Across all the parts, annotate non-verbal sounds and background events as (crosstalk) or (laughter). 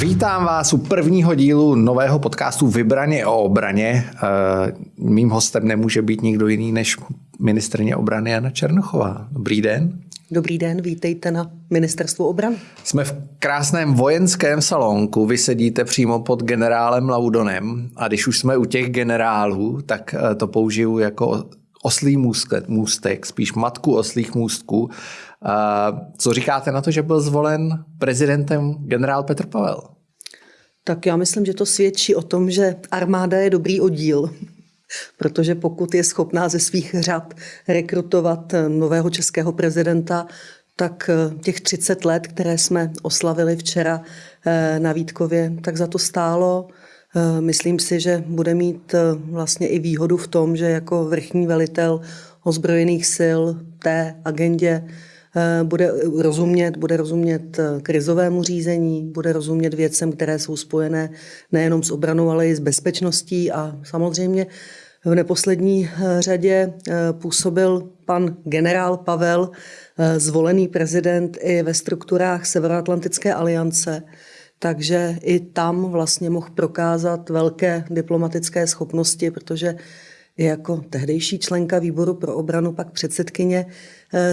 Vítám vás u prvního dílu nového podcastu Vybraně o obraně. Eh, mým hostem nemůže být nikdo jiný než ministrně obrany Jana Černochová. Dobrý den. Dobrý den, vítejte na Ministerstvu obrany. Jsme v krásném vojenském salonku, vy sedíte přímo pod generálem Laudonem a když už jsme u těch generálů, tak eh, to použiju jako oslý můstek, můstek spíš matku oslých můstků. Co říkáte na to, že byl zvolen prezidentem generál Petr Pavel? Tak já myslím, že to svědčí o tom, že armáda je dobrý oddíl, protože pokud je schopná ze svých řad rekrutovat nového českého prezidenta, tak eh, těch 30 let, které jsme oslavili včera eh, na Vítkově, tak za to stálo. Eh, myslím si, že bude mít vlastně i výhodu v tom, že jako vrchní velitel ozbrojených sil té agendě Eh, bude rozumět, bude rozumět eh, krizovému řízení, bude rozumět věcem, které jsou spojené nejenom s obranou, ale i s bezpečností. A samozřejmě v neposlední eh, řadě působil pan generál Pavel, zvolený prezident i ve strukturách Severoatlantické aliance, takže i tam vlastně mohl prokázat velké diplomatické schopnosti, protože jako tehdejší členka výboru pro obranu, pak předsedkyně, eh,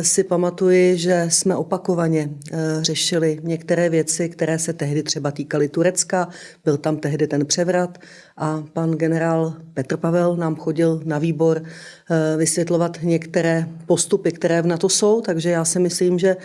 si pamatuji, že jsme opakovaně eh, řešili některé věci, které se tehdy třeba týkaly Turecka. Byl tam tehdy ten převrat a pan generál Petr Pavel nám chodil na výbor eh, vysvětlovat některé postupy, které v NATO jsou, takže já si myslím, že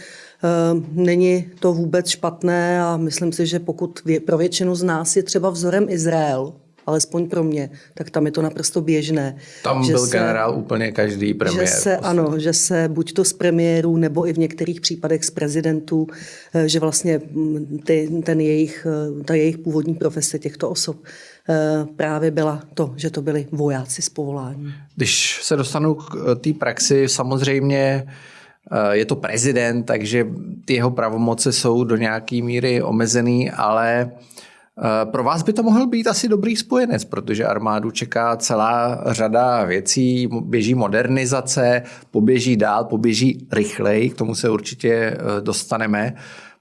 Není to vůbec špatné a myslím si, že pokud pro většinu z nás je třeba vzorem Izrael, alespoň pro mě, tak tam je to naprosto běžné. Tam že byl se, generál úplně každý premiér. Že se, ano, že se buď to z premiérů, nebo i v některých případech z prezidentů, eh, že vlastně mm, ty, ten jejich, eh, ta jejich původní profese těchto osob eh, právě byla to, že to byli vojáci z povolání. Když se dostanu k té praxi, samozřejmě je to prezident, takže ty jeho pravomoce jsou do nějaké míry omezený, ale Eh, pro vás by to mohl být asi dobrý spojenec, protože armádu čeká celá řada věcí, běží modernizace, poběží dál, poběží rychleji, k tomu se určitě eh, dostaneme.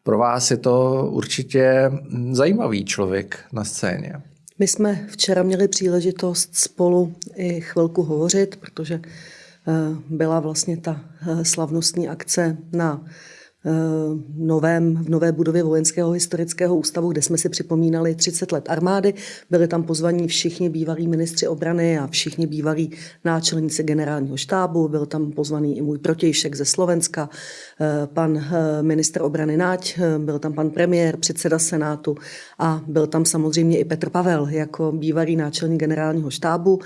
Pro vás je to určitě zajímavý člověk na scéně. My jsme včera měli příležitost spolu i chvilku hovořit, protože eh, byla vlastně ta slavnostní akce na Eh, novém, v nové budově Vojenského historického ústavu, kde jsme si připomínali 30 let armády. Byli tam pozvaní všichni bývalí ministři obrany a všichni bývalí náčelníci generálního štábu. Byl tam pozvaný i můj protějšek ze Slovenska, eh, pan eh, ministr obrany Náť, byl tam pan premiér, předseda Senátu a byl tam samozřejmě i Petr Pavel jako bývalý náčelník generálního štábu.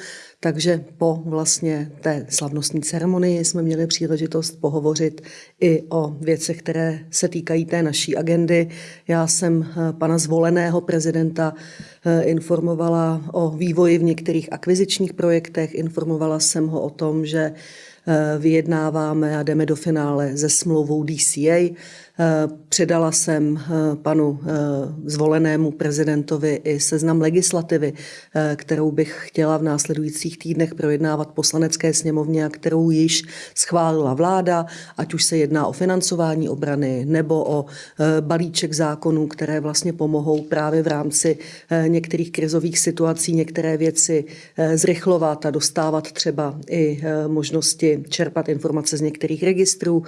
Takže po vlastně té slavnostní ceremonii jsme měli příležitost pohovořit i o věcech, které se týkají té naší agendy. Já jsem eh, pana zvoleného prezidenta eh, informovala o vývoji v některých akvizičních projektech, informovala jsem ho o tom, že eh, vyjednáváme a jdeme do finále se smlouvou DCA. Eh, předala jsem eh, panu eh, zvolenému prezidentovi i seznam legislativy, kterou bych chtěla v následujících týdnech projednávat poslanecké sněmovně a kterou již schválila vláda, ať už se jedná o financování obrany nebo o balíček zákonů, které vlastně pomohou právě v rámci některých krizových situací některé věci zrychlovat a dostávat třeba i možnosti čerpat informace z některých registrů.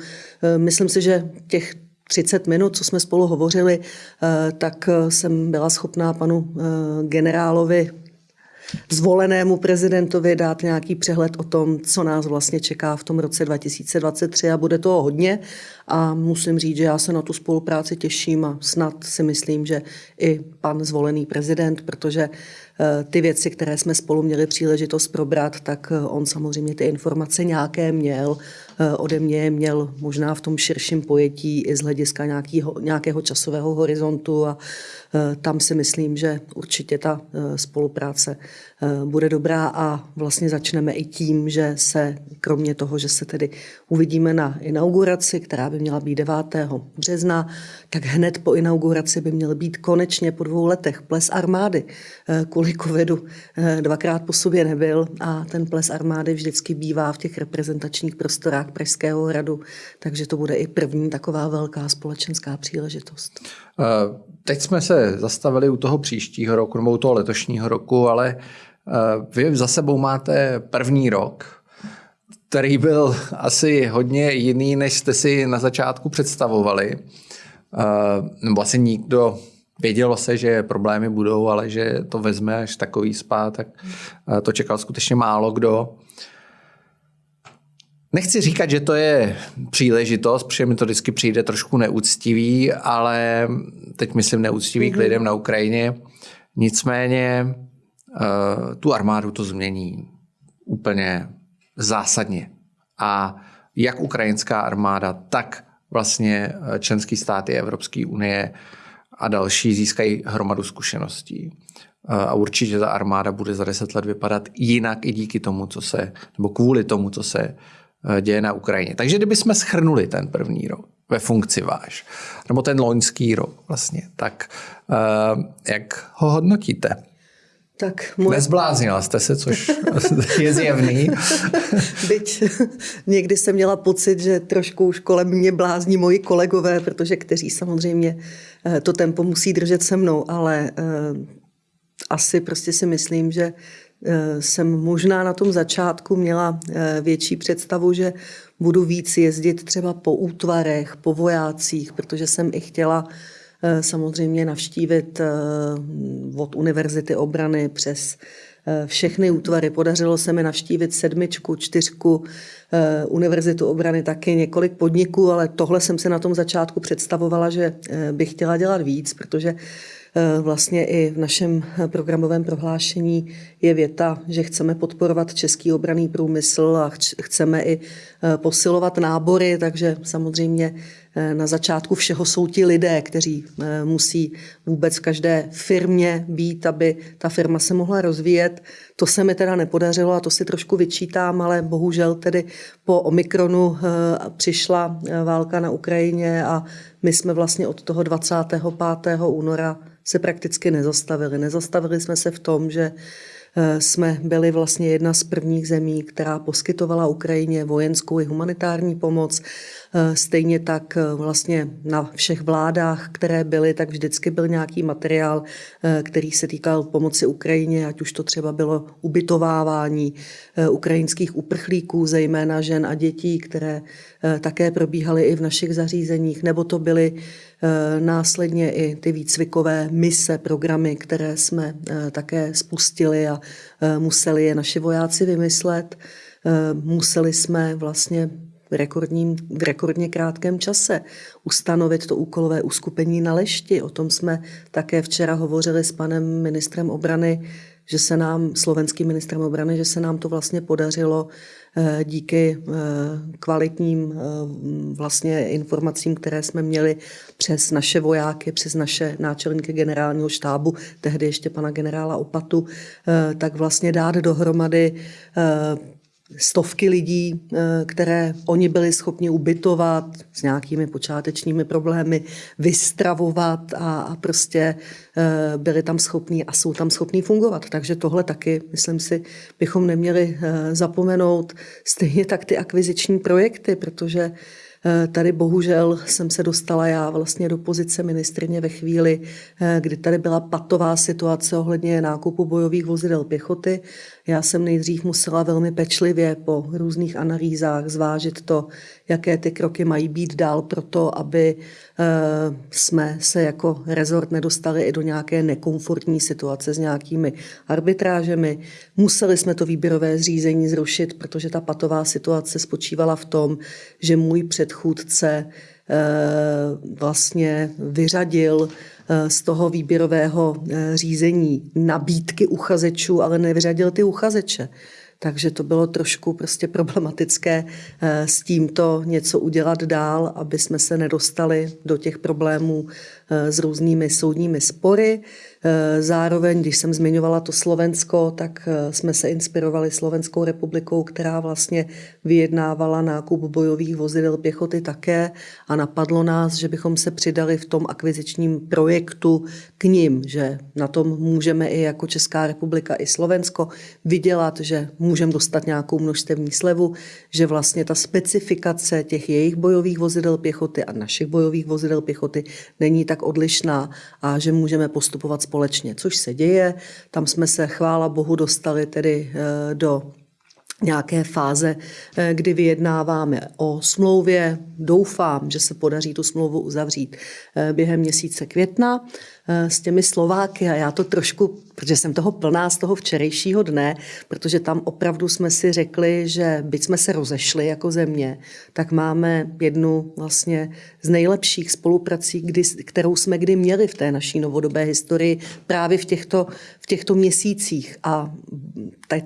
Myslím si, že těch 30 minut, co jsme spolu hovořili, eh, tak eh, jsem byla schopná panu eh, generálovi zvolenému prezidentovi dát nějaký přehled o tom, co nás vlastně čeká v tom roce 2023 a bude toho hodně. A musím říct, že já se na tu spolupráci těším a snad si myslím, že i pan zvolený prezident, protože ty věci, které jsme spolu měli příležitost probrat, tak on samozřejmě ty informace nějaké měl ode mě měl možná v tom širším pojetí i z hlediska nějakého, nějakého časového horizontu a eh, tam si myslím, že určitě ta eh, spolupráce bude dobrá a vlastně začneme i tím, že se kromě toho, že se tedy uvidíme na inauguraci, která by měla být 9. března, tak hned po inauguraci by měl být konečně po dvou letech ples armády. Kvůli covidu dvakrát po sobě nebyl a ten ples armády vždycky bývá v těch reprezentačních prostorách park Pražského hradu, takže to bude i první taková velká společenská příležitost. Uh, teď jsme se zastavili u toho příštího roku, nebo u toho letošního roku, ale vy za sebou máte první rok, který byl asi hodně jiný, než jste si na začátku představovali. Nebo asi nikdo Vědělo se, že problémy budou, ale že to vezme až takový spát, tak to čekal skutečně málo kdo. Nechci říkat, že to je příležitost, protože mi to vždycky přijde trošku neúctivý, ale teď myslím neúctivý mm-hmm. k mhm. lidem na Ukrajině. Nicméně uh, tu armádu to změní úplně zásadně. A jak ukrajinská armáda, tak vlastně eh, členský státy Evropské unie a další získají hromadu zkušeností. Eh, a určitě ta armáda bude za deset let vypadat jinak i díky tomu, co se, nebo kvůli tomu, co se Eh, děje na Ukrajině. Takže kdybychom schrnuli ten první rok ve funkci váš, nebo ten loňský rok vlastně, tak uh, jak ho hodnotíte? Tak moje... Nezbláznila jste se, což (laughs) je zjevný. (laughs) Byť někdy jsem měla pocit, že trošku už kolem mě blázní moji kolegové, protože kteří samozřejmě eh, to tempo musí držet se mnou, ale asi prostě si myslím, že Eh, jsem možná na tom začátku měla eh, větší představu, že budu víc jezdit třeba po útvarech, po vojácích, protože jsem i chtěla eh, samozřejmě navštívit od Univerzity obrany přes všechny útvary. Podařilo se mi navštívit sedmičku, čtyřku, Univerzitu obrany taky několik podniků, ale tohle jsem se na tom začátku představovala, že bych chtěla dělat víc, protože Eh, vlastně i v našem programovém prohlášení je věta, že chceme podporovat český obraný průmysl a chceme i eh, posilovat nábory, takže samozřejmě eh, na začátku všeho jsou ti lidé, kteří musí vůbec v každé firmě být, aby ta firma se mohla rozvíjet. To se mi teda nepodařilo a to si trošku vyčítám, ale bohužel tedy po Omikronu přišla válka na Ukrajině a my jsme vlastně od toho 25. února se prakticky nezastavili. Nezastavili jsme se v tom, že eh, jsme byli vlastně jedna z prvních zemí, která poskytovala Ukrajině vojenskou i humanitární pomoc. Eh, stejně tak eh, vlastně na všech vládách, které byly, tak vždycky byl nějaký materiál, který se týkal pomoci Ukrajině, ať už to třeba bylo ubytovávání ukrajinských uprchlíků, zejména žen a dětí, které také probíhaly i v našich zařízeních, nebo to byly Eh, následně i ty výcvikové mise, programy, které jsme eh, také spustili a eh, museli je naši vojáci vymyslet. Museli jsme vlastně v, rekordním, v rekordně krátkém čase ustanovit to úkolové uskupení na lešti. O tom jsme také včera hovořili s panem ministrem obrany, že se nám, slovenským ministrem obrany, že se nám to vlastně podařilo Eh, díky eh, kvalitním eh, vlastně informacím, které jsme měli přes naše vojáky, přes naše náčelníky generálního štábu, tehdy ještě pana generála Opatu, tak vlastně dát dohromady stovky lidí, eh, které oni byli schopni ubytovat s nějakými počátečními problémy, vystravovat a, prostě eh, byli tam schopní a jsou tam schopní fungovat. Takže tohle taky, myslím si, bychom neměli eh, zapomenout. Stejně tak ty akviziční projekty, protože tady bohužel jsem se dostala já vlastně do pozice ministrině ve chvíli, eh, kdy tady byla patová situace ohledně nákupu bojových vozidel pěchoty. Já jsem nejdřív musela velmi pečlivě po různých analýzách zvážit to, jaké ty kroky mají být dál pro to, aby eh, jsme se jako rezort nedostali i do nějaké nekomfortní situace s nějakými arbitrážemi. Museli jsme to výběrové zřízení zrušit, protože ta patová situace spočívala v tom, že můj předchůdce eh, vlastně vyřadil eh, z toho výběrového řízení nabídky uchazečů, ale nevyřadil ty uchazeče. Takže to bylo trošku prostě problematické eh, s tímto něco udělat dál, aby jsme se nedostali do těch problémů eh, s různými soudními spory. Eh, zároveň, když jsem zmiňovala to Slovensko, tak eh, jsme se inspirovali Slovenskou republikou, která vlastně vyjednávala nákup bojových vozidel pěchoty také a napadlo nás, že bychom se přidali v tom akvizičním projektu k ním, že na tom můžeme i jako Česká republika i Slovensko vydělat, že můžeme dostat nějakou množstevní slevu, že vlastně ta specifikace těch jejich bojových vozidel pěchoty a našich bojových vozidel pěchoty není tak odlišná a že můžeme postupovat společně, což se děje. Tam jsme se, chvála Bohu, dostali tedy eh, do nějaké fáze, eh, kdy vyjednáváme o smlouvě. Doufám, že se podaří tu smlouvu uzavřít eh, během měsíce května. S těmi Slováky a já to trošku, protože jsem toho plná z toho včerejšího dne, protože tam opravdu jsme si řekli, že byť jsme se rozešli jako země, tak máme jednu vlastně z nejlepších spoluprací, kdy, kterou jsme kdy měli v té naší novodobé historii právě v těchto, v těchto měsících. A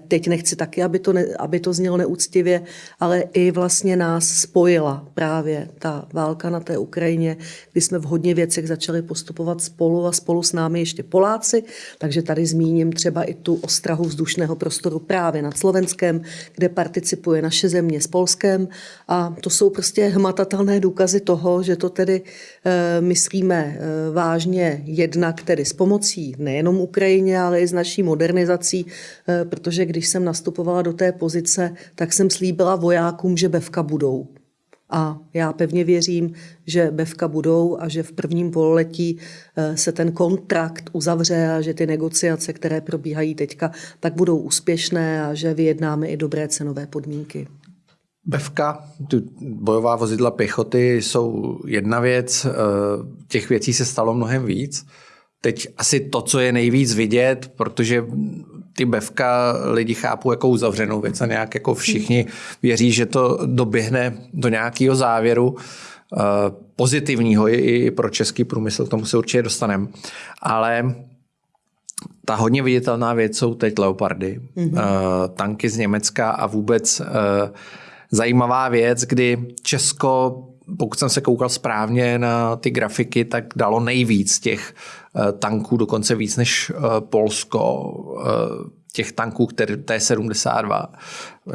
teď nechci taky, aby to, ne, aby to znělo neúctivě, ale i vlastně nás spojila právě ta válka na té Ukrajině, kdy jsme v hodně věcech začali postupovat spolu a spolu s námi ještě Poláci, takže tady zmíním třeba i tu ostrahu vzdušného prostoru právě nad Slovenskem, kde participuje naše země s Polskem a to jsou prostě hmatatelné důkazy toho, že to tedy e, myslíme e, vážně jednak tedy s pomocí nejenom Ukrajině, ale i s naší modernizací, e, protože když jsem nastupovala do té pozice, tak jsem slíbila vojákům, že bevka budou. A já pevně věřím, že bevka budou a že v prvním pololetí eh, se ten kontrakt uzavře a že ty negociace, které probíhají teďka, tak budou úspěšné a že vyjednáme i dobré cenové podmínky. Bevka, tu bojová vozidla pěchoty jsou jedna věc, eh, těch věcí se stalo mnohem víc. Teď asi to, co je nejvíc vidět, protože ty bevka lidi chápou jako uzavřenou věc a nějak jako všichni věří, že to doběhne do nějakého závěru uh, pozitivního i pro český průmysl, k tomu se určitě dostaneme. Ale ta hodně viditelná věc jsou teď Leopardy, mm-hmm. tanky z Německa a vůbec uh, zajímavá věc, kdy Česko pokud jsem se koukal správně na ty grafiky, tak dalo nejvíc těch Eh, tanků, dokonce víc než eh, Polsko, eh, těch tanků, které T-72,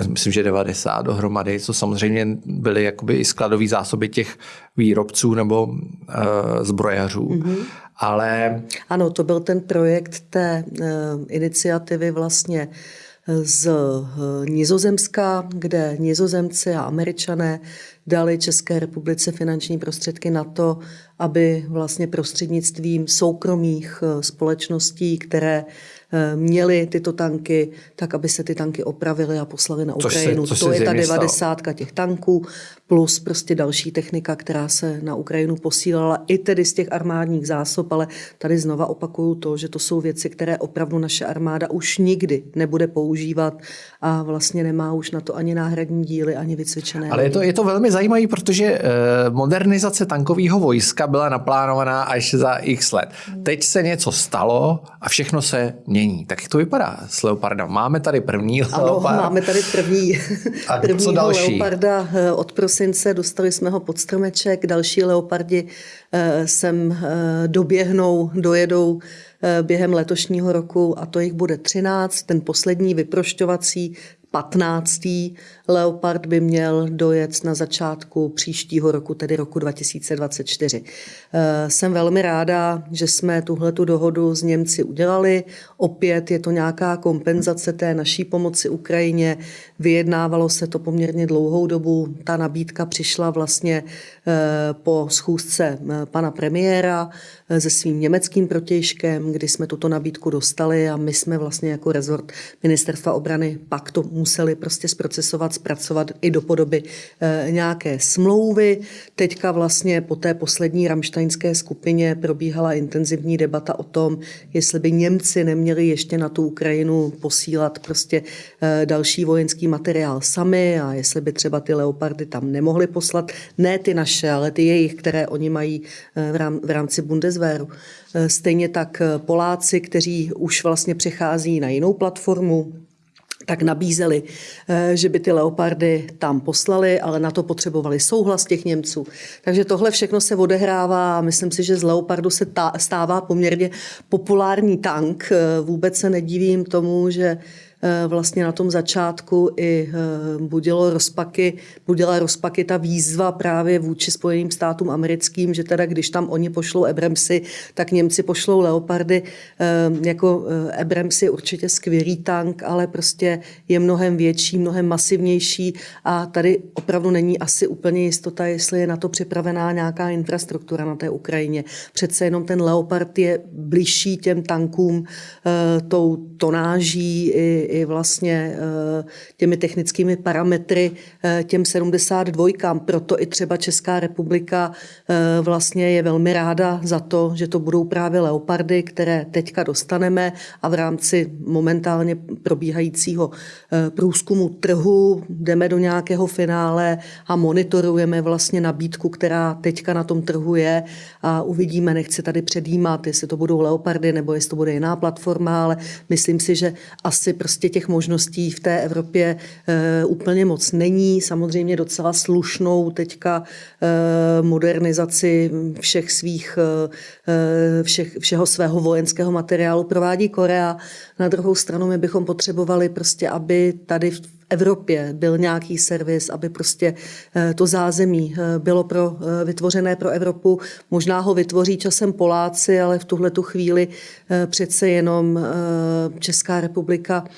myslím, že 90 dohromady, co samozřejmě byly jakoby i skladové zásoby těch výrobců nebo uh, zbrojařů. Mm-hmm. Ale... Ano, to byl ten projekt té uh, iniciativy vlastně z Nizozemska, kde Nizozemci a Američané dali České republice finanční prostředky na to, aby vlastně prostřednictvím soukromých eh, společností, které eh, měli tyto tanky, tak aby se ty tanky opravily a poslali na Ukrajinu. Což se, což to je ta devadesátka těch tanků plus prostě další technika, která se na Ukrajinu posílala i tedy z těch armádních zásob, ale tady znova opakuju to, že to jsou věci, které opravdu naše armáda už nikdy nebude používat a vlastně nemá už na to ani náhradní díly, ani vycvičené. Ale je to, je to velmi zajímavé, protože eh, modernizace tankového vojska byla naplánovaná až za x let. Teď se něco stalo a všechno se mění. Tak jak to vypadá s Leopardem? Máme tady první ano, Leopard. máme tady první, a (laughs) co další? Leoparda eh, od prosince, dostali jsme ho pod stromeček, další leopardi eh, sem eh, doběhnou, dojedou eh, během letošního roku a to jich bude 13. Ten poslední vyprošťovací 15. Leopard by měl dojet na začátku příštího roku, tedy roku 2024. Eh, jsem velmi ráda, že jsme tuhle dohodu s Němci udělali. Opět je to nějaká kompenzace té naší pomoci Ukrajině. Vyjednávalo se to poměrně dlouhou dobu. Ta nabídka přišla vlastně po schůzce eh, pana premiéra se svým německým protějškem, kdy jsme tuto nabídku dostali a my jsme vlastně jako rezort ministerstva obrany pak to museli prostě zprocesovat, zpracovat i do podoby nějaké smlouvy. Teďka vlastně po té poslední ramštajnské skupině probíhala intenzivní debata o tom, jestli by Němci neměli ještě na tu Ukrajinu posílat prostě další vojenský materiál sami a jestli by třeba ty leopardy tam nemohli poslat, ne ty naše, ale ty jejich, které oni mají eh, v rámci Bundeswehru. Eh, stejně tak eh, Poláci, kteří už vlastně přechází na jinou platformu, tak nabízeli, že by ty leopardy tam poslali, ale na to potřebovali souhlas těch Němců. Takže tohle všechno se odehrává a myslím si, že z leopardu se stává poměrně populární tank. Vůbec se nedivím tomu, že vlastně na tom začátku i eh, budilo rozpaky, budila rozpaky ta výzva právě vůči Spojeným státům americkým, že teda když tam oni pošlou Abramsy, tak Němci pošlou Leopardy. Eh, jako Abrams je určitě skvělý tank, ale prostě je mnohem větší, mnohem masivnější a tady opravdu není asi úplně jistota, jestli je na to připravená nějaká infrastruktura na té Ukrajině. Přece jenom ten Leopard je blížší těm tankům tou tonáží i, i vlastně eh, těmi technickými parametry eh, těm 72. Proto i třeba Česká republika eh, vlastně je velmi ráda za to, že to budou právě leopardy, které teďka dostaneme a v rámci momentálně probíhajícího průzkumu trhu jdeme do nějakého finále a monitorujeme vlastně nabídku, která teďka na tom trhu je a uvidíme, nechci tady předjímat, jestli to budou leopardy nebo jestli to bude jiná platforma, ale myslím si, že asi prostě prostě těch možností v té Evropě e, úplně moc není. Samozřejmě docela slušnou teďka e, modernizaci všech svých, e, všech, všeho svého vojenského materiálu provádí Korea. Na druhou stranu my bychom potřebovali prostě, aby tady v Evropě byl nějaký servis, aby prostě to zázemí bylo pro, vytvořené pro Evropu. Možná ho vytvoří časem Poláci, ale v tuhle tu chvíli přece jenom Česká republika Eh,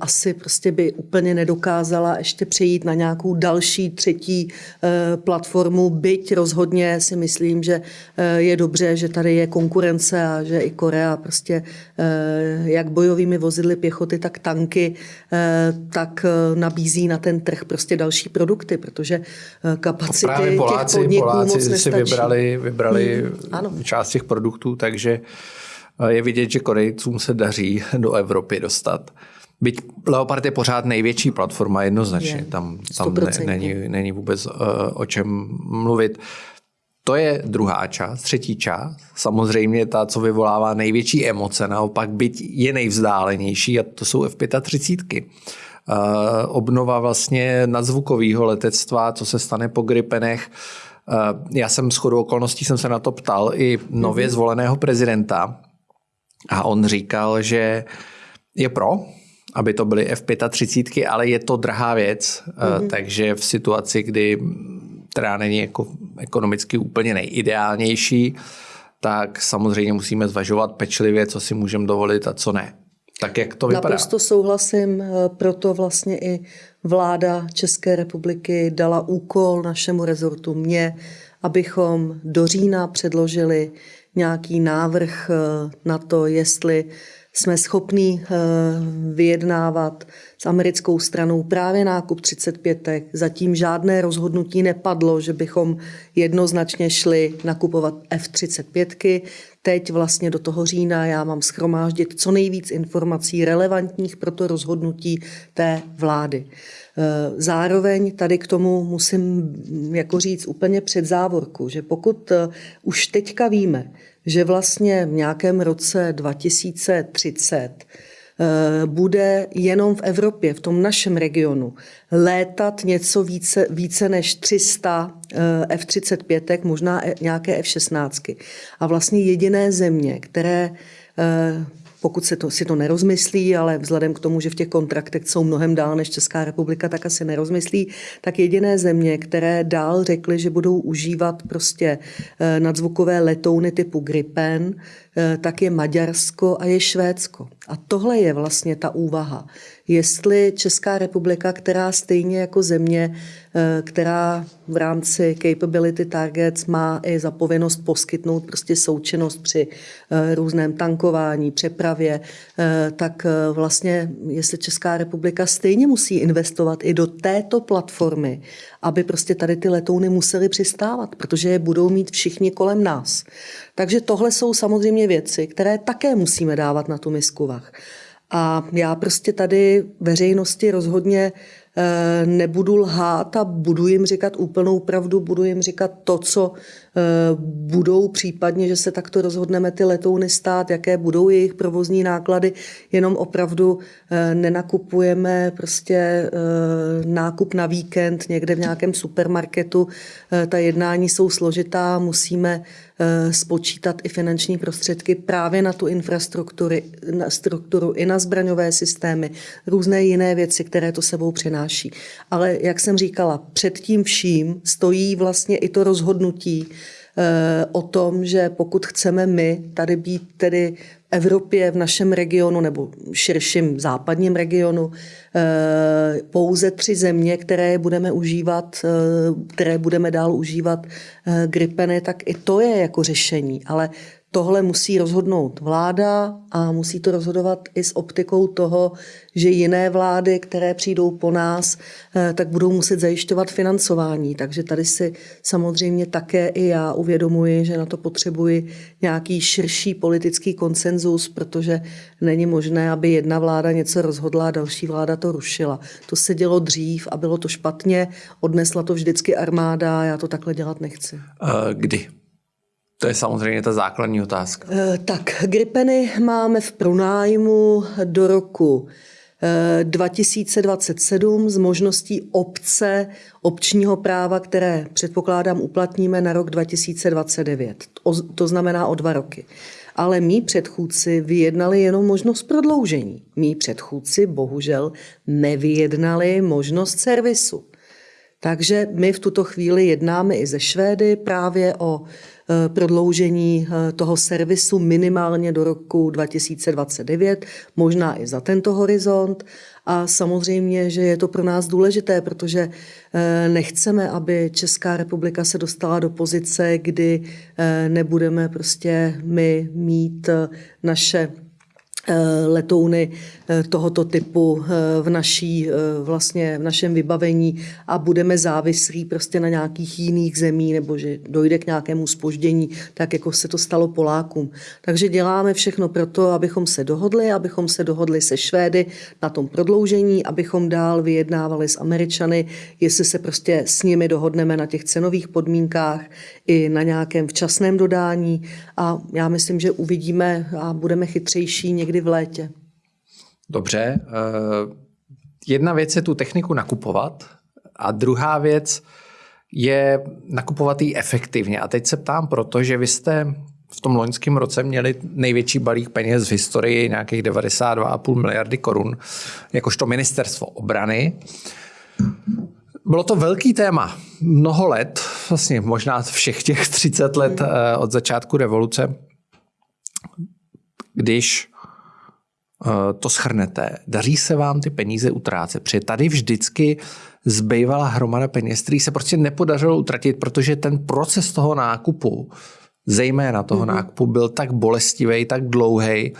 asi prostě by úplně nedokázala ještě přejít na nějakou další třetí eh, platformu, byť rozhodně si myslím, že eh, je dobře, že tady je konkurence a že i Korea prostě jak bojovými vozidly pěchoty, tak tanky, tak nabízí na ten trh prostě další produkty, protože kapacity Právě Poláci, těch podniků Poláci moc nestačí. si vybrali, vybrali hmm, ano. část těch produktů, takže je vidět, že Korejcům se daří do Evropy dostat. Byť Leopard je pořád největší platforma, jednoznačně. Je, tam tam ne, není, není vůbec uh, o čem mluvit. To je druhá část. Třetí část, samozřejmě ta, co vyvolává největší emoce, naopak byť je nejvzdálenější, a to jsou F-35. Uh, obnova vlastně nadzvukového letectva, co se stane po Gripenech. Uh, já jsem s chodou okolností jsem se na to ptal i nově mm-hmm. zvoleného prezidenta a on říkal, že je pro, aby to byly F35, ale je to drahá věc, mm-hmm. takže v situaci, kdy která není jako ekonomicky úplně nejideálnější, tak samozřejmě musíme zvažovat pečlivě, co si můžeme dovolit a co ne. Tak jak to vypadá? Naprosto souhlasím, eh, proto vlastně i vláda České republiky dala úkol našemu rezortu mě, abychom do října předložili nějaký návrh eh, na to, jestli jsme schopní eh, vyjednávat s americkou stranou právě nákup 35. Zatím žádné rozhodnutí nepadlo, že bychom jednoznačně šli nakupovat F-35. Teď vlastně do toho října já mám schromáždit co nejvíc informací relevantních pro to rozhodnutí té vlády. Eh, zároveň tady k tomu musím jako říct úplně před závorku, že pokud eh, už teďka víme, že vlastně v nějakém roce 2030 eh, bude jenom v Evropě, v tom našem regionu, létat něco více, více než 300 F-35, možná e, nějaké F-16. A vlastně jediné země, které pokud se to, si to nerozmyslí, ale vzhledem k tomu, že v těch kontraktech jsou mnohem dál než Česká republika, tak asi nerozmyslí, tak jediné země, které dál řekly, že budou užívat prostě eh, nadzvukové letouny typu Gripen, eh, tak je Maďarsko a je Švédsko. A tohle je vlastně ta úvaha. Jestli Česká republika, která stejně jako země, eh, která v rámci Capability Targets má i zapovinnost poskytnout prostě součinnost při eh, různém tankování, přepravě, eh, tak vlastně jestli Česká republika stejně musí investovat i do této platformy, aby prostě tady ty letouny musely přistávat, protože je budou mít všichni kolem nás. Takže tohle jsou samozřejmě věci, které také musíme dávat na tu misku vach. A já prostě tady veřejnosti rozhodně Eh, nebudu lhát a budu jim říkat úplnou pravdu, budu jim říkat to, co budou případně, že se takto rozhodneme ty letouny stát, jaké budou jejich provozní náklady, jenom opravdu eh, nenakupujeme prostě nákup na víkend někde v nějakém supermarketu. Ta jednání jsou složitá, musíme spočítat i finanční prostředky právě na tu infrastrukturu, na strukturu, i na zbraňové systémy, různé jiné věci, které to sebou přináší. Ale jak jsem říkala, před tím vším stojí vlastně i to rozhodnutí eh, o tom, že pokud chceme my tady být tedy v Evropě, v našem regionu nebo širším západním regionu, eh, pouze tři země, které budeme užívat, eh, které budeme dál užívat gripeny, tak i to je jako řešení. Ale Tohle musí rozhodnout vláda a musí to rozhodovat i s optikou toho, že jiné vlády, které přijdou po nás, eh, tak budou muset zajišťovat financování. Takže tady si samozřejmě také i já uvědomuji, že na to potřebuji nějaký širší politický konsenzus, protože není možné, aby jedna vláda něco rozhodla a další vláda to rušila. To se dělo dřív a bylo to špatně, odnesla to vždycky armáda a já to takhle dělat nechci. Kdy? To je samozřejmě ta základní otázka. Eh, tak, Gripeny máme v pronájmu do roku 2027 eh, s možností obce občního práva, které předpokládám uplatníme na rok 2029. To znamená o dva roky. Ale mý předchůdci vyjednali jenom možnost prodloužení. Mí předchůdci bohužel nevyjednali možnost servisu. Takže my v tuto chvíli jednáme i ze Švédy právě o prodloužení eh, toho servisu minimálně do roku 2029, možná i za tento horizont. A samozřejmě, že je to pro nás důležité, protože eh, nechceme, aby Česká republika se dostala do pozice, kdy nebudeme prostě my mít naše Eh, letouny eh, tohoto typu eh, v, naší, vlastně v našem vybavení a budeme závislí prostě na nějakých jiných zemí nebo že dojde k nějakému spoždění, tak jako se to stalo Polákům. Takže děláme všechno pro to, abychom se dohodli, abychom se dohodli se Švédy na tom prodloužení, abychom dál vyjednávali s Američany, jestli se prostě s nimi dohodneme na těch cenových podmínkách i na nějakém včasném dodání a já myslím, že uvidíme a budeme chytřejší někdy někdy v létě. Dobře. Eh, jedna věc je tu techniku nakupovat a druhá věc je nakupovat ji efektivně. A teď se ptám proto, že vy jste v tom loňském roce měli největší balík peněz v historii, nějakých 92,5 miliardy korun, jakožto ministerstvo obrany. Bylo to velký téma. Mnoho let, vlastně možná všech těch 30 let eh, od začátku revoluce, když to schrnete, daří se vám ty peníze utrácet, protože tady vždycky zbývala hromada peněz, který se prostě nepodařilo utratit, protože ten proces toho nákupu, zejména toho mm-hmm. nákupu, byl tak bolestivý, tak dlouhý,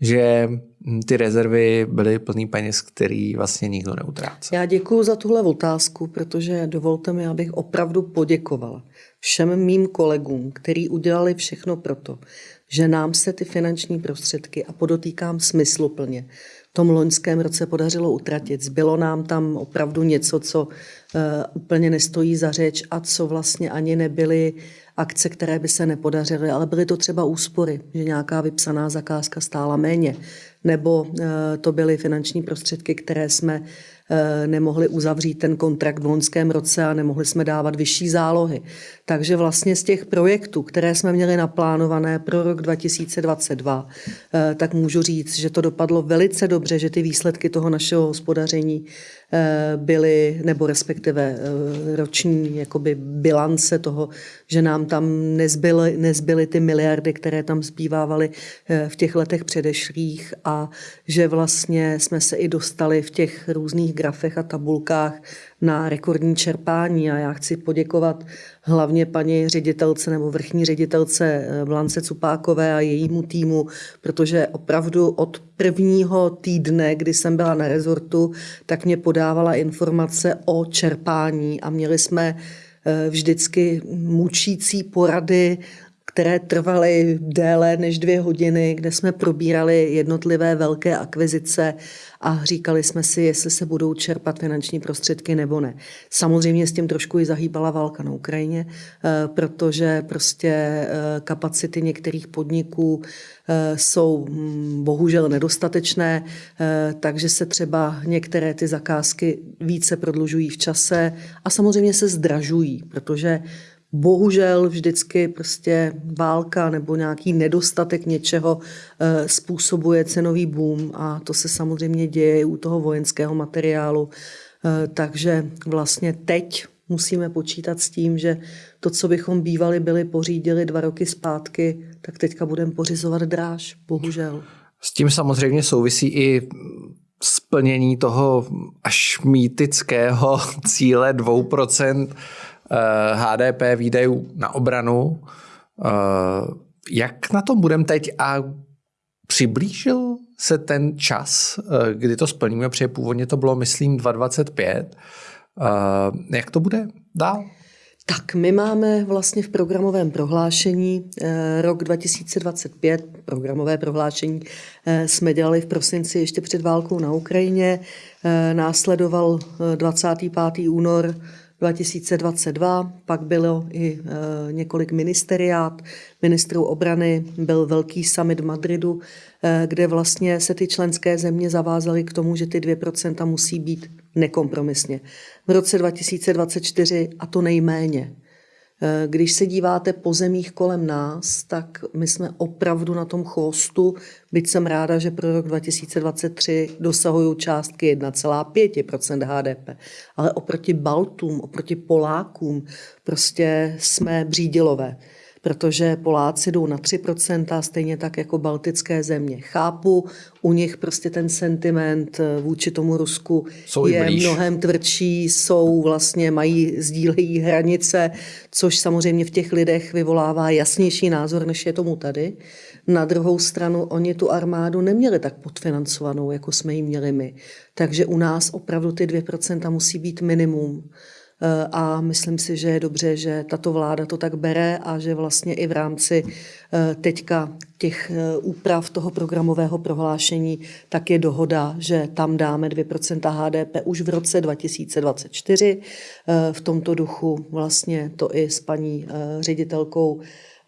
že hm, ty rezervy byly plný peněz, který vlastně nikdo neutrácel. Já děkuji za tuhle otázku, protože dovolte mi, abych opravdu poděkovala všem mým kolegům, kteří udělali všechno pro to, že nám se ty finanční prostředky, a podotýkám smysluplně, v tom loňském roce podařilo utratit. Zbylo nám tam opravdu něco, co uh, úplně nestojí za řeč a co vlastně ani nebyly akce, které by se nepodařily, ale byly to třeba úspory, že nějaká vypsaná zakázka stála méně, nebo uh, to byly finanční prostředky, které jsme Eh, nemohli uzavřít ten kontrakt v loňském roce a nemohli jsme dávat vyšší zálohy. Takže vlastně z těch projektů, které jsme měli naplánované pro rok 2022, eh, tak můžu říct, že to dopadlo velice dobře, že ty výsledky toho našeho hospodaření eh, byly, nebo respektive roční jakoby bilance toho, že nám tam nezbyly, nezbyly ty miliardy, které tam zbývávaly v těch letech předešlých a že vlastně jsme se i dostali v těch různých grafech a tabulkách na rekordní čerpání a já chci poděkovat hlavně paní ředitelce nebo vrchní ředitelce eh, Blance Cupákové a jejímu týmu, protože opravdu od prvního týdne, kdy jsem byla na rezortu, tak mě podávala informace o čerpání a měli jsme eh, vždycky mučící porady které trvaly déle než dvě hodiny, kde jsme probírali jednotlivé velké akvizice a říkali jsme si, jestli se budou čerpat finanční prostředky nebo ne. Samozřejmě s tím trošku i zahýbala válka na Ukrajině, eh, protože prostě eh, kapacity některých podniků eh, jsou hm, bohužel nedostatečné, takže se třeba některé ty zakázky více prodlužují v čase a samozřejmě se zdražují, protože bohužel vždycky prostě válka nebo nějaký nedostatek něčeho eh, způsobuje cenový boom a to se samozřejmě děje i u toho vojenského materiálu. Eh, takže vlastně teď musíme počítat s tím, že to, co bychom bývali byli pořídili dva roky zpátky, tak teďka budeme pořizovat dráž, bohužel. S tím samozřejmě souvisí i splnění toho až mýtického (laughs) cíle 2% HDP eh, výdajů na obranu. Eh, jak na tom budeme teď a přiblížil se ten čas, eh, kdy to splníme, protože původně to bylo, myslím, 2025. Jak to bude dál? Tak my máme vlastně v programovém prohlášení rok 2025, programové prohlášení jsme dělali v prosinci ještě před válkou na Ukrajině, následoval 25. únor 2022, pak bylo i e, několik ministeriát, ministrů obrany, byl velký summit v Madridu, e, kde vlastně se ty členské země zavázaly k tomu, že ty 2% musí být nekompromisně. V roce 2024 a to nejméně. Eh, když se díváte po zemích kolem nás, tak my jsme opravdu na tom chvostu, byť jsem ráda, že pro rok 2023 dosahují částky 1,5% HDP. Ale oproti Baltům, oproti Polákům, prostě jsme břídilové protože Poláci jdou na 3%, a stejně tak jako baltické země. Chápu, u nich prostě ten sentiment eh, vůči tomu Rusku jsou je mnohem tvrdší, jsou vlastně, mají, sdílejí hranice, což samozřejmě v těch lidech vyvolává jasnější názor, než je tomu tady. Na druhou stranu, oni tu armádu neměli tak podfinancovanou, jako jsme ji měli my. Takže u nás opravdu ty 2% musí být minimum. Eh, a myslím si, že je dobře, že tato vláda to tak bere a že vlastně i v rámci eh, teďka těch eh, úprav toho programového prohlášení, tak je dohoda, že tam dáme 2% HDP už v roce 2024. V tomto duchu vlastně to i s paní ředitelkou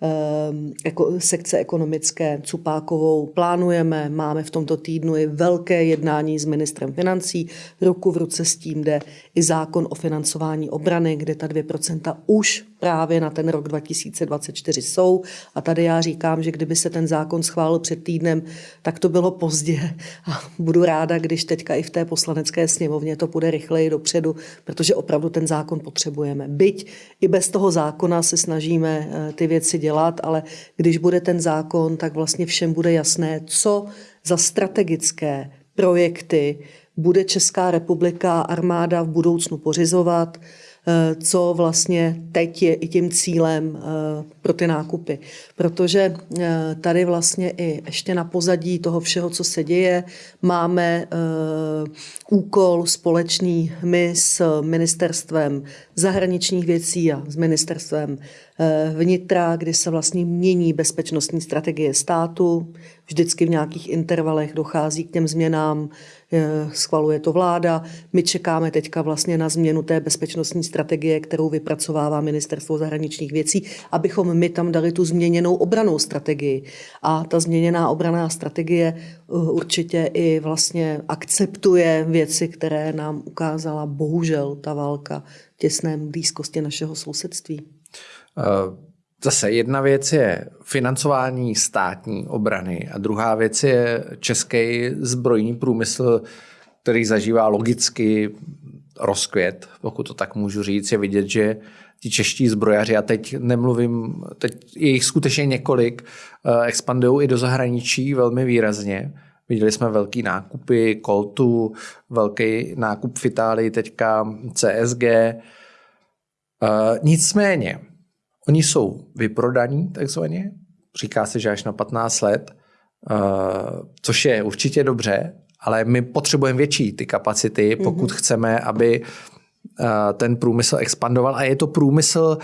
Ehm, sekce ekonomické Cupákovou plánujeme. Máme v tomto týdnu i velké jednání s ministrem financí. Ruku v ruce s tím jde i zákon o financování obrany, kde ta 2% už právě na ten rok 2024 jsou. A tady já říkám, že kdyby se ten zákon schválil před týdnem, tak to bylo pozdě. A budu ráda, když teďka i v té poslanecké sněmovně to půjde rychleji dopředu, protože opravdu ten zákon potřebujeme. Byť i bez toho zákona se snažíme eh, ty věci dělat, ale když bude ten zákon, tak vlastně všem bude jasné, co za strategické projekty bude Česká republika armáda v budoucnu pořizovat, Eh, co vlastně teď je i tím cílem eh, pro ty nákupy. Protože eh, tady vlastně i ještě na pozadí toho všeho, co se děje, máme úkol společný my s ministerstvem zahraničních věcí a s ministerstvem vnitra, kdy se vlastně mění bezpečnostní strategie státu. Vždycky v nějakých intervalech dochází k těm změnám, schvaluje to vláda. My čekáme teďka vlastně na změnu té bezpečnostní strategie, kterou vypracovává ministerstvo zahraničních věcí, abychom my tam dali tu změněnou obranou strategii. A ta změněná obraná strategie uh, určitě i vlastně akceptuje věci, které nám ukázala bohužel ta válka v těsné blízkosti našeho sousedství. Uh... Zase jedna věc je financování státní obrany a druhá věc je český zbrojní průmysl, který zažívá logicky rozkvět, pokud to tak můžu říct, je vidět, že ti čeští zbrojaři, a teď nemluvím, teď je jich skutečně několik, eh, expandují i do zahraničí velmi výrazně. Viděli jsme velký nákupy Coltu, velký nákup v Itálii, teďka CSG. Eh, nicméně, oni jsou vyprodaní takzvaně, říká se, že až na 15 let, eh, což je určitě dobře, ale my potřebujeme větší ty kapacity, pokud mm-hmm. chceme, aby eh, ten průmysl expandoval. A je to průmysl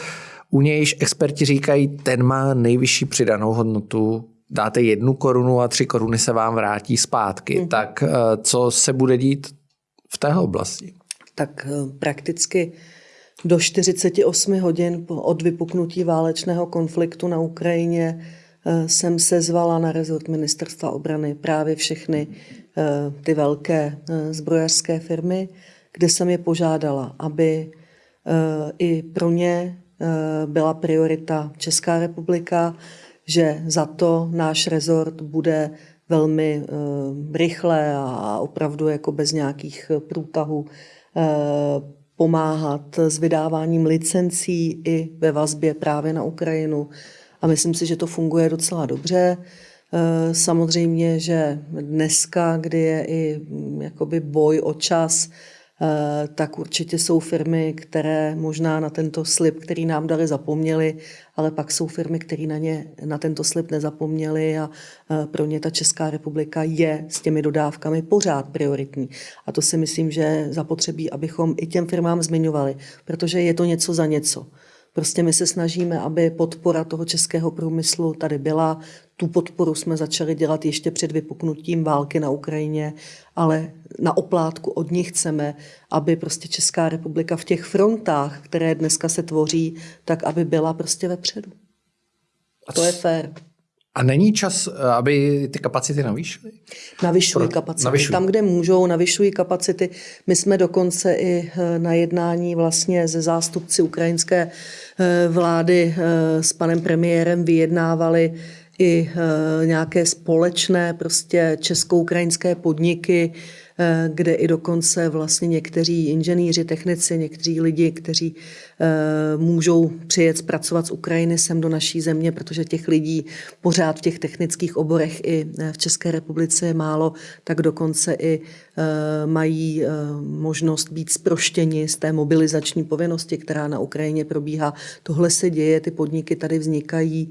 u nějž experti říkají, ten má nejvyšší přidanou hodnotu, dáte jednu korunu a tři koruny se vám vrátí zpátky. Mm. Tak eh, co se bude dít v téhle oblasti? Tak prakticky do 48 hodin od vypuknutí válečného konfliktu na Ukrajině eh, jsem se zvala na rezort ministerstva obrany právě všechny ty velké zbrojařské firmy, kde jsem je požádala, aby i pro ně byla priorita Česká republika, že za to náš rezort bude velmi rychle a opravdu jako bez nějakých průtahů pomáhat s vydáváním licencí i ve vazbě právě na Ukrajinu. A myslím si, že to funguje docela dobře. Uh, samozřejmě, že dneska, kdy je i jakoby boj o čas, tak určitě jsou firmy, které možná na tento slib, který nám dali, zapomněli, ale pak jsou firmy, které na, ně, na tento slib nezapomněli a eh, pro ně ta Česká republika je s těmi dodávkami pořád prioritní. A to si myslím, že zapotřebí, abychom i těm firmám zmiňovali, protože je to něco za něco. Prostě my se snažíme, aby podpora toho českého průmyslu tady byla. Tu podporu jsme začali dělat ještě před vypuknutím války na Ukrajině, ale na oplátku od nich chceme, aby prostě Česká republika v těch frontách, které dneska se tvoří, tak aby byla prostě vepředu. A to je fér. A není čas, aby ty kapacity navýšily? Navyšují kapacity. Navyšují. Tam, kde můžou, navyšují kapacity. My jsme dokonce i eh, na jednání vlastně ze zástupci ukrajinské eh, vlády eh, s panem premiérem vyjednávali i nějaké společné prostě česko-ukrajinské podniky, Eh, kde i dokonce vlastně někteří inženýři, technici, někteří lidi, kteří eh, můžou přijet pracovat z Ukrajiny sem do naší země, protože těch lidí pořád v těch technických oborech i eh, v České republice je málo, tak dokonce i mají možnost být sproštěni z té mobilizační povinnosti, která na Ukrajině probíhá. Tohle se děje, ty podniky tady vznikají,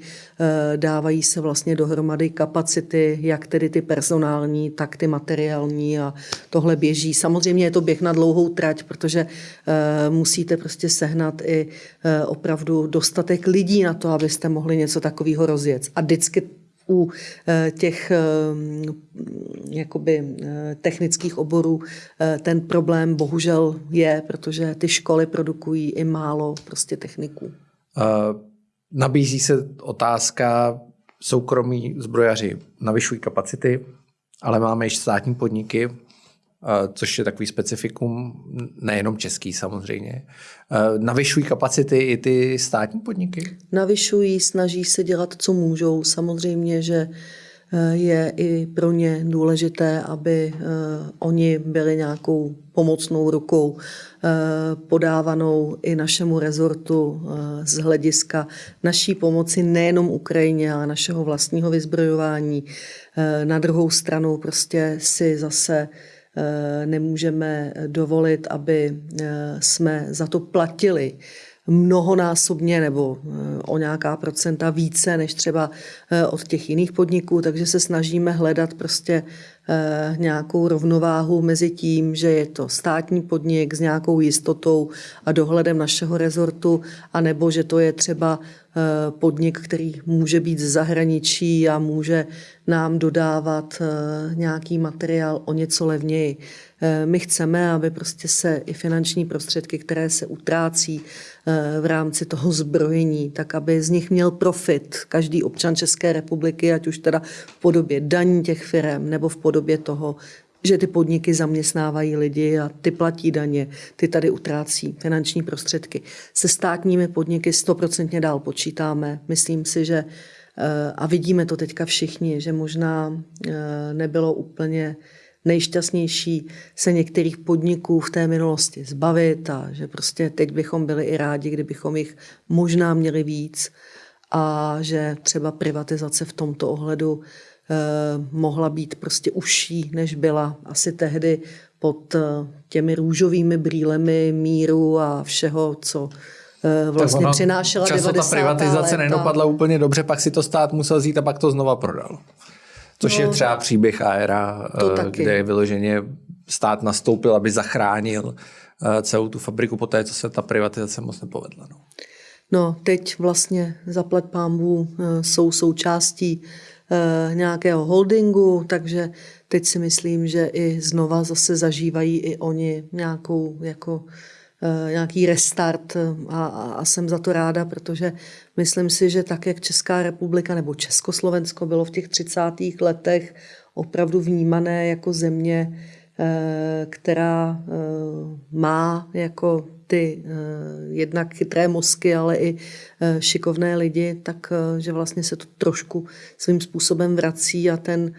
dávají se vlastně dohromady kapacity, jak tedy ty personální, tak ty materiální a tohle běží. Samozřejmě je to běh na dlouhou trať, protože uh, musíte prostě sehnat i uh, opravdu dostatek lidí na to, abyste mohli něco takového rozjet. A vždycky u uh, těch jakoby technických oborů ten problém bohužel je, protože ty školy produkují i málo prostě techniků. Nabízí se otázka, soukromí zbrojaři navyšují kapacity, ale máme i státní podniky, což je takový specifikum, nejenom český samozřejmě. Navyšují kapacity i ty státní podniky? Navyšují, snaží se dělat, co můžou. Samozřejmě, že e, je i pro ně důležité, aby e, oni byli nějakou pomocnou rukou e, podávanou i našemu rezortu z hlediska naší pomoci nejenom Ukrajině, ale našeho vlastního vyzbrojování. Na druhou stranu prostě si zase nemůžeme dovolit, aby eh, jsme za to platili mnohonásobně nebo eh, o nějaká procenta více než třeba od těch jiných podniků, takže se snažíme hledat prostě nějakou rovnováhu mezi tím, že je to státní podnik s nějakou jistotou a dohledem našeho rezortu, anebo že to je třeba Eh, podnik, který může být z zahraničí a může nám dodávat eh, nějaký materiál o něco levněji. Eh, my chceme, aby prostě se i finanční prostředky, které se utrácí v rámci toho zbrojení, tak aby z nich měl profit každý občan České republiky, ať už teda v podobě daní těch firm nebo v podobě toho, že ty podniky zaměstnávají lidi a ty platí daně, ty tady utrácí finanční prostředky. Se státními podniky stoprocentně dál počítáme. Myslím si, že eh, a vidíme to teďka všichni, že možná eh, nebylo úplně nejšťastnější se některých podniků v té minulosti zbavit a že prostě teď bychom byli i rádi, kdybychom jich možná měli víc a že třeba privatizace v tomto ohledu mohla být prostě užší, než byla asi tehdy pod eh, těmi růžovými brýlemi míru a všeho, co eh, vlastně přinášela často 90. ta privatizace nedopadla úplně dobře, pak si to stát musel zít a pak to znova prodal. Což no, je třeba příběh Aera, kde vyloženě stát nastoupil, aby zachránil celou tu fabriku po té, co se ta privatizace moc nepovedla. No. No, teď vlastně zaplať pámbu jsou součástí nějakého holdingu, takže teď si myslím, že i znova zase zažívají i oni nějakou jako Eh, nějaký restart eh, a, a jsem za to ráda, protože myslím si, že tak, jak Česká republika nebo Československo bylo v těch 30. letech opravdu vnímané jako země, eh, která má jako ty jednak chytré mozky, ale i šikovné lidi, tak že vlastně se to trošku svým způsobem vrací a ten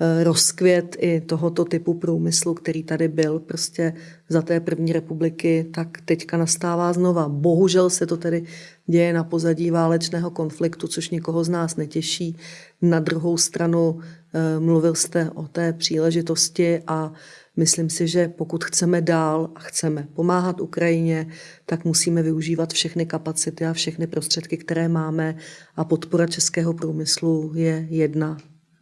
Eh, rozkvět i tohoto typu průmyslu, který tady byl prostě za té první republiky, tak teďka nastává znova. Bohužel se to tedy děje na pozadí válečného konfliktu, což nikoho z nás netěší. Na druhou stranu eh, mluvil jste o té příležitosti a myslím si, že pokud chceme dál a chceme pomáhat Ukrajině, tak musíme využívat všechny kapacity a všechny prostředky, které máme a podpora českého průmyslu je jedna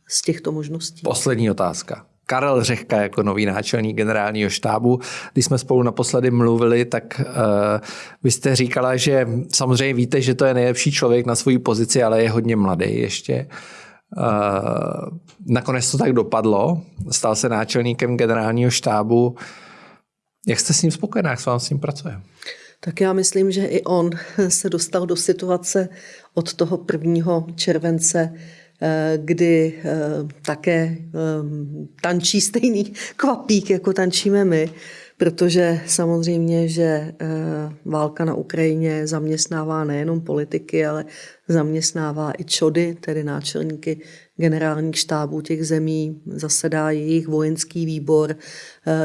z těchto možností. Poslední otázka. Karel Řehka jako nový náčelník generálního štábu. Když jsme spolu naposledy mluvili, tak uh, vy jste říkala, že samozřejmě víte, že to je nejlepší člověk na svoji pozici, ale je hodně mladý ještě. Uh, nakonec to tak dopadlo. Stal se náčelníkem generálního štábu. Jak jste s ním spokojená, jak se vám s ním pracuje? Tak já myslím, že i on (laughs) se dostal do situace od toho 1. července Eh, kdy eh, také eh, tančí stejný kvapík, jako tančíme my, protože samozřejmě, že válka na Ukrajině zaměstnává nejenom politiky, ale zaměstnává i čody, tedy náčelníky generálních štábů těch zemí, zasedá jejich vojenský výbor,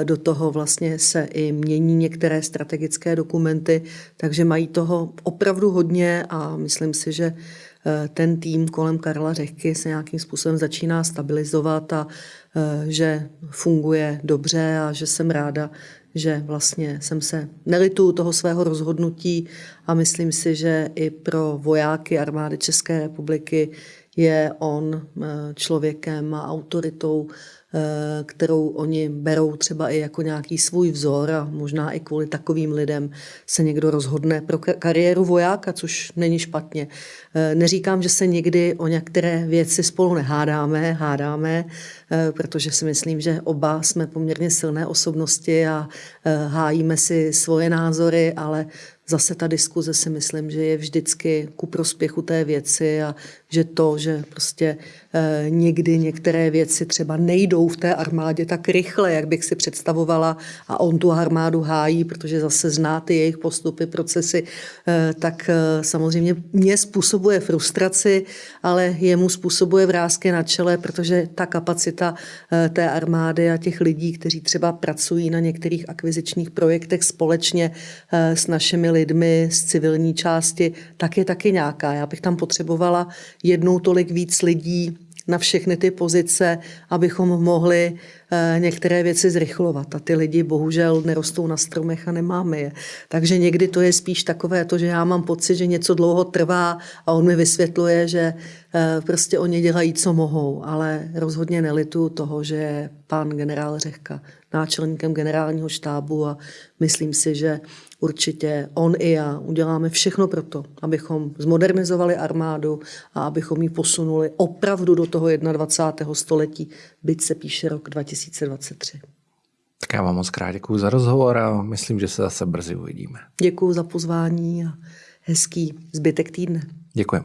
do toho vlastně se i mění některé strategické dokumenty, takže mají toho opravdu hodně a myslím si, že Eh, ten tým kolem Karla Řehky se nějakým způsobem začíná stabilizovat a eh, že funguje dobře a že jsem ráda, že vlastně jsem se nelitu toho svého rozhodnutí a myslím si, že i pro vojáky armády České republiky je on eh, člověkem a autoritou, Eh, kterou oni berou třeba i jako nějaký svůj vzor a možná i kvůli takovým lidem se někdo rozhodne pro kariéru vojáka, což není špatně. Eh, neříkám, že se někdy o některé věci spolu nehádáme, hádáme, eh, protože si myslím, že oba jsme poměrně silné osobnosti a hájíme si svoje názory, ale zase ta diskuze si myslím, že je vždycky ku prospěchu té věci a že to, že prostě e, někdy některé věci třeba nejdou v té armádě tak rychle, jak bych si představovala a on tu armádu hájí, protože zase zná ty jejich postupy, procesy, tak samozřejmě mě způsobuje frustraci, ale jemu způsobuje vrázky na čele, protože ta kapacita e, té armády a těch lidí, kteří třeba pracují na některých akvizičních projektech společně e, s našimi lidmi z civilní části, tak je taky nějaká. Já bych tam potřebovala jednou tolik víc lidí na všechny ty pozice, abychom mohli eh, některé věci zrychlovat. A ty lidi bohužel nerostou na stromech a nemáme je. Takže někdy to je spíš takové to, že já mám pocit, že něco dlouho trvá a on mi vysvětluje, že eh, prostě oni dělají, co mohou. Ale rozhodně nelitu toho, že pan generál Řehka náčelníkem generálního štábu a myslím si, že určitě on i já uděláme všechno pro to, abychom zmodernizovali armádu a abychom ji posunuli opravdu do toho 21. století, byť se píše rok 2023. Tak já vám moc krát děkuji za rozhovor a myslím, že se zase brzy uvidíme. Děkuji za pozvání a hezký zbytek týdne. Děkuji.